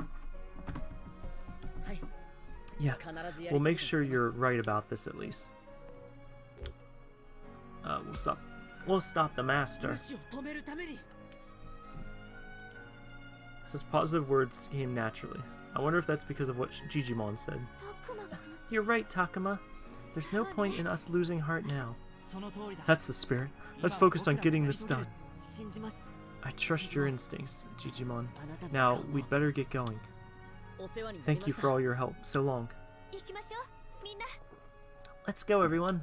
Yeah, we'll make sure you're right about this at least. Uh, we'll stop. We'll stop the master. Such positive words came naturally. I wonder if that's because of what Jijimon said. You're right, Takuma. There's no point in us losing heart now. That's the spirit. Let's focus on getting this done. I trust your instincts, Jijimon. Now, we'd better get going. Thank you for all your help. So long. Let's go, everyone.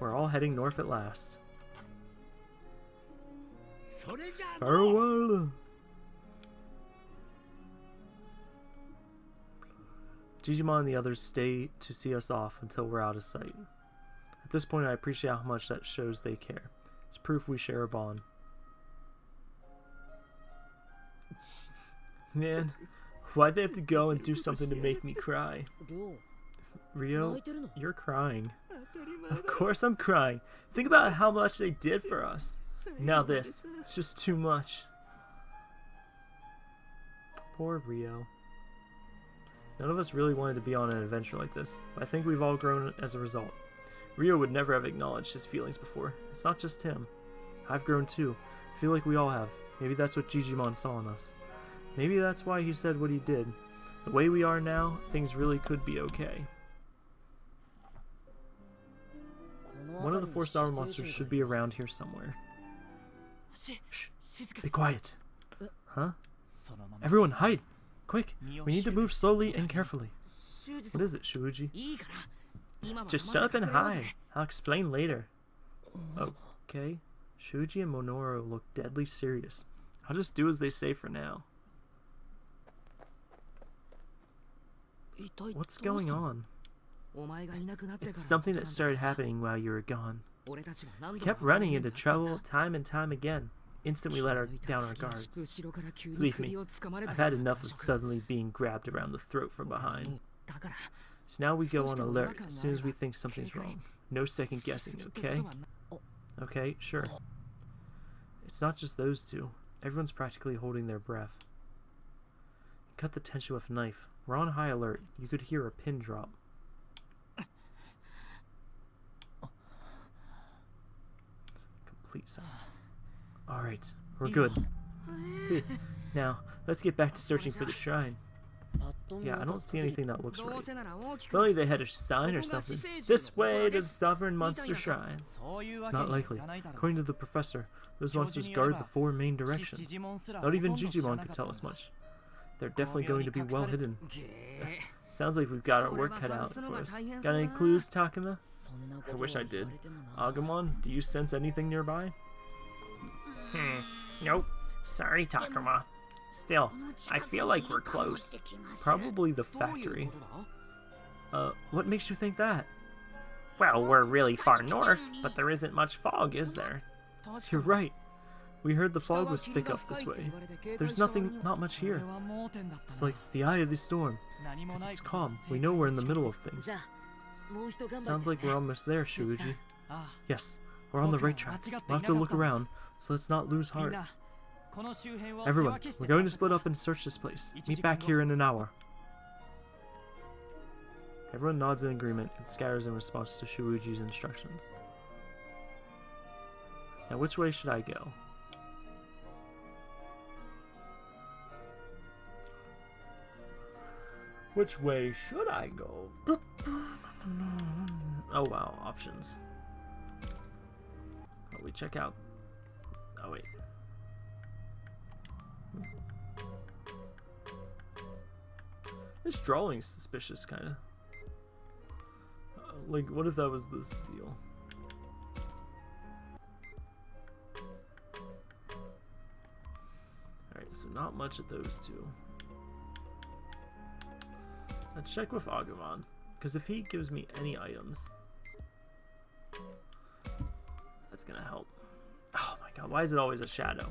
We're all heading north at last. Farewell! Jijimon and the others stay to see us off until we're out of sight. At this point, I appreciate how much that shows they care. It's proof we share a bond. Man, why'd they have to go and do something to make me cry? Ryo, you're crying. Of course I'm crying. Think about how much they did for us. Now this. It's just too much. Poor Ryo. None of us really wanted to be on an adventure like this, but I think we've all grown as a result. Ryo would never have acknowledged his feelings before. It's not just him. I've grown too. I feel like we all have. Maybe that's what Jijimon saw in us. Maybe that's why he said what he did. The way we are now, things really could be okay. One of the four sour monsters should be around here somewhere. Shh! Be quiet! Huh? Everyone, hide! Quick! We need to move slowly and carefully. What is it, Shuji? Just shut up and hide. I'll explain later. Okay. Shuji and Minoru look deadly serious. I'll just do as they say for now. What's going on? It's something that started happening while you were gone. We kept running into trouble time and time again. Instantly let our, down our guards. Believe me, I've had enough of suddenly being grabbed around the throat from behind. So now we go on alert as soon as we think something's wrong. No second guessing, okay? Okay, sure. It's not just those two. Everyone's practically holding their breath. Cut the tension with a knife. We're on high alert. You could hear a pin drop. Complete sense. Alright, we're good. now, let's get back to searching for the shrine. Yeah, I don't see anything that looks right. Only they had a sign or something. This way to the Sovereign Monster Shrine. Not likely. According to the professor, those monsters guard the four main directions. Not even Jijimon could tell us much. They're definitely going to be well hidden. Sounds like we've got our work cut out for us. Got any clues, Takuma? I wish I did. Agumon, do you sense anything nearby? Hmm. Nope. Sorry, Takuma. Still, I feel like we're close. Probably the factory. Uh, what makes you think that? Well, we're really far north, but there isn't much fog, is there? You're right. We heard the fog was thick up this way. There's nothing, not much here. It's like the eye of the storm. Because it's calm. We know we're in the middle of things. Sounds like we're almost there, Shuji. Yes, we're on the right track. We'll have to look around, so let's not lose heart. Everyone, we're going to split up and search this place. Meet back here in an hour. Everyone nods in agreement and scatters in response to Shuji's instructions. Now which way should I go? Which way should I go? Oh wow, options. Oh, we check out. Oh wait. This drawing's suspicious, kind of. Uh, like, what if that was the seal? Alright, so not much at those two. Let's check with Agumon, because if he gives me any items, that's gonna help. Oh my god, why is it always a shadow?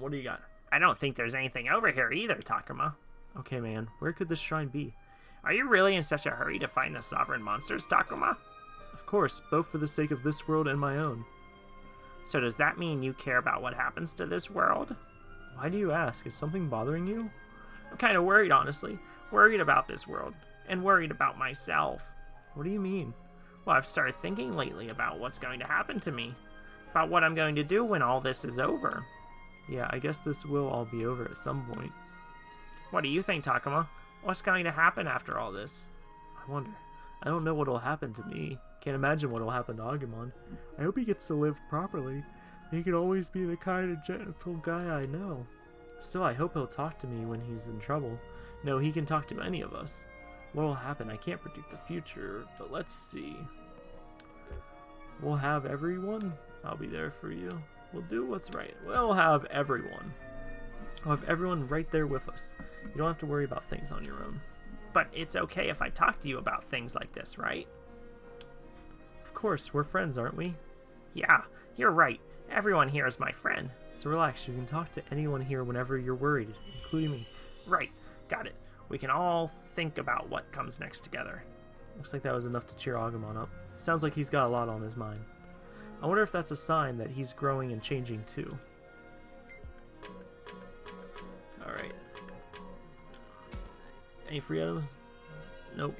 What do you got? I don't think there's anything over here either, Takuma. Okay, man, where could this shrine be? Are you really in such a hurry to find the sovereign monsters, Takuma? Of course, both for the sake of this world and my own. So does that mean you care about what happens to this world? Why do you ask? Is something bothering you? I'm kind of worried, honestly. Worried about this world. And worried about myself. What do you mean? Well, I've started thinking lately about what's going to happen to me. About what I'm going to do when all this is over. Yeah, I guess this will all be over at some point. What do you think, Takuma? What's going to happen after all this? I wonder. I don't know what'll happen to me. Can't imagine what'll happen to Agumon. I hope he gets to live properly. He can always be the kind of gentle guy I know. Still, I hope he'll talk to me when he's in trouble. No, he can talk to any of us. What will happen? I can't predict the future, but let's see. We'll have everyone. I'll be there for you. We'll do what's right. We'll have everyone. We'll have everyone right there with us. You don't have to worry about things on your own. But it's okay if I talk to you about things like this, right? Of course, we're friends, aren't we? Yeah, you're right. Everyone here is my friend. So relax, you can talk to anyone here whenever you're worried, including me. Right, got it. We can all think about what comes next together. Looks like that was enough to cheer Agumon up. Sounds like he's got a lot on his mind. I wonder if that's a sign that he's growing and changing too. Alright. Any free items? Nope.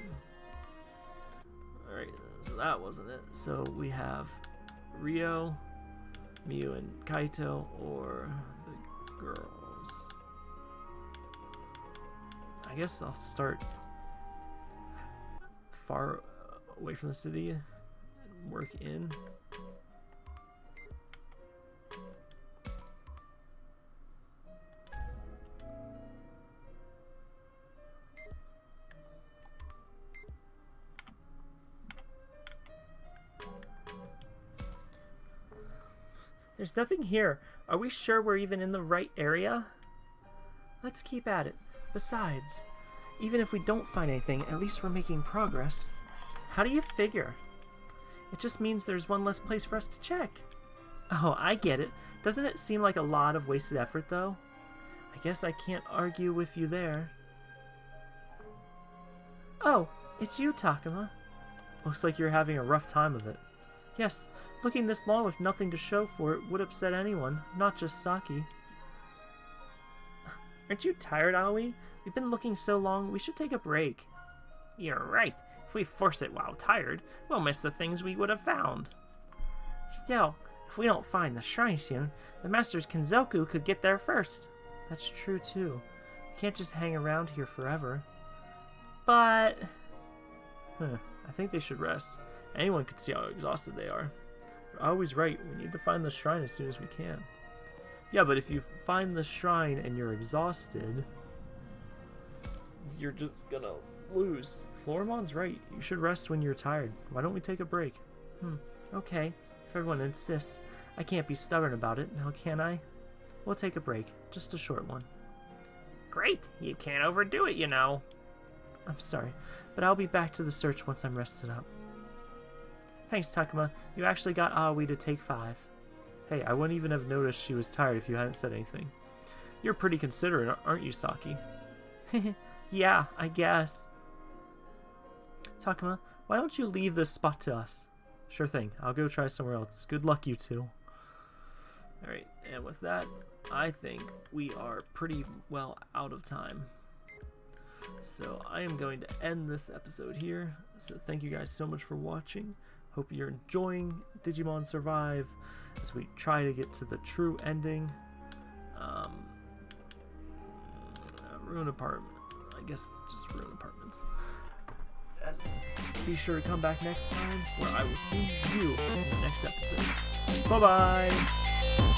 Alright, so that wasn't it. So we have Ryo, Miu, and Kaito, or the girls. I guess I'll start far away from the city and work in. There's nothing here. Are we sure we're even in the right area? Let's keep at it. Besides, even if we don't find anything, at least we're making progress. How do you figure? It just means there's one less place for us to check. Oh, I get it. Doesn't it seem like a lot of wasted effort, though? I guess I can't argue with you there. Oh, it's you, Takuma. Looks like you're having a rough time of it. Yes, looking this long with nothing to show for it would upset anyone, not just Saki. Aren't you tired, Aoi? We've been looking so long, we should take a break. You're right. If we force it while tired, we'll miss the things we would have found. Still, if we don't find the shrine soon, the Master's Kenzoku could get there first. That's true, too. We can't just hang around here forever. But... Huh, I think they should rest. Anyone could see how exhausted they are. But Aoi's right, we need to find the shrine as soon as we can. Yeah, but if you find the shrine and you're exhausted, you're just gonna lose. Floramon's right. You should rest when you're tired. Why don't we take a break? Hmm, okay. If everyone insists. I can't be stubborn about it, now can I? We'll take a break. Just a short one. Great. You can't overdo it, you know. I'm sorry, but I'll be back to the search once I'm rested up. Thanks, Takuma. You actually got Aoi to take five. Hey, I wouldn't even have noticed she was tired if you hadn't said anything. You're pretty considerate, aren't you, Saki? yeah, I guess. Takuma, why don't you leave this spot to us? Sure thing. I'll go try somewhere else. Good luck, you two. Alright, and with that, I think we are pretty well out of time. So I am going to end this episode here. So thank you guys so much for watching. Hope you're enjoying Digimon Survive as we try to get to the true ending. Um, ruin apartment. I guess it's just ruin apartments. As, be sure to come back next time where I will see you in the next episode. Bye bye!